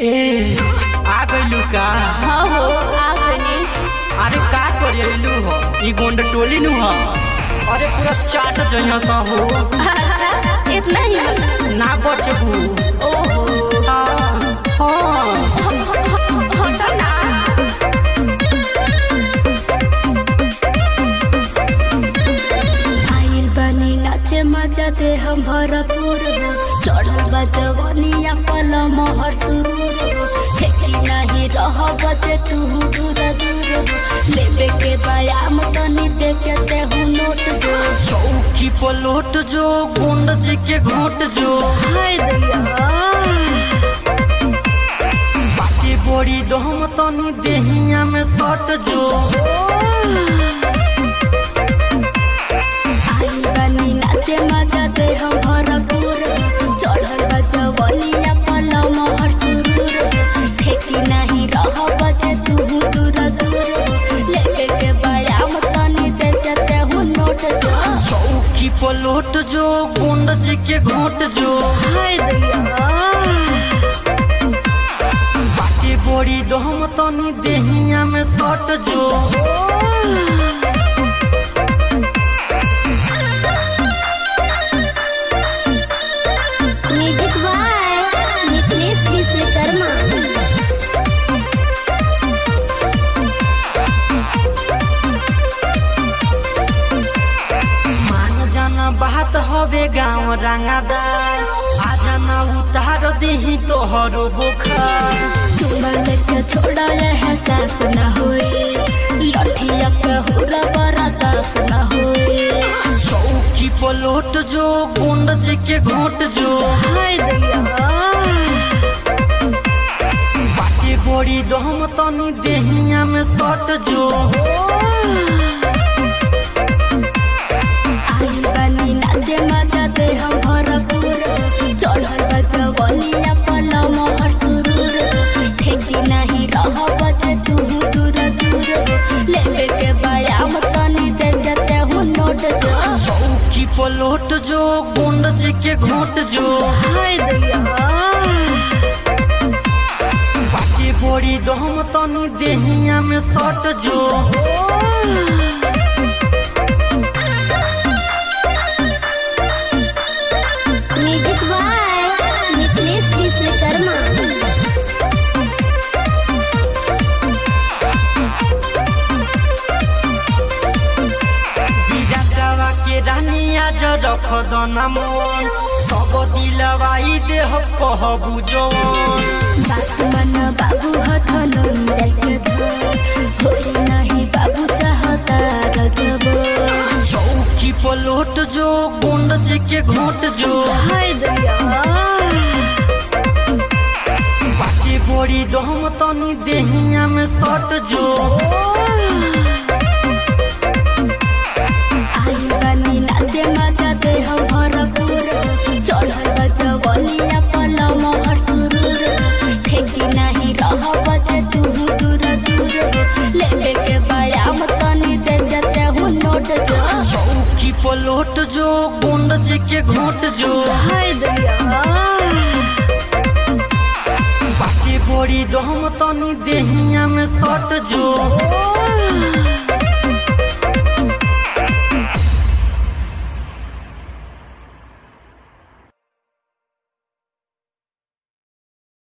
ए आ गइलू का। हाँ हो आ गनी अरे का करेलू हो? ई गोंड टोली नु हो? अरे पूरा चाट जइया सा हो। अच्छा इतना ही ना बचबू। ओहो। हाँ हाँ। हटो ना आइल बनी नाचे मज़ा दे हम बा जवनिया पल मोहर सुरूर हो। नहीं रह बचे तू दूर दूर लेबे के व्यायाम तनी देखे ते हूँ नोट जो। चौकी पलोट जो गोंड जी के घोट जो। हाय बाकी बड़ी दम तनी देहिया में सट जो। पलोट जो, गुंड जी के घोट जो। हाय बाकी बड़ी दम तनी देहिया में सट जो। बात गाँव रंगादार। आ जाना उतार देही तोहरो बुखार। चुम्बन लेके छोड़ा है सास न होए। लठिया पे हुरा बड़ा न होए। चौकी पलोट जो गोंड जी के घोट जो। हाय बाकी बड़ी दम तनी देहिया में सट जो। पलोट जो गुंड जी के घोट जो। हाय बाकी बड़ी दम तनी देहिया में सट जो। रानी रख दना मन सब दिलवाई देह कहबू जवन बात मन बाबू हथन जाके धर होई नहीं बाबू चाहता गजब चौकी पलोट जो गोंड जी के घोट जो हाय दैया बाकी बड़ी दम तनी देहिया में सट जो चौकी पलोट जो गोंड जी के घोट जो बाकी बड़ी दम तनी देहिया में सट जो।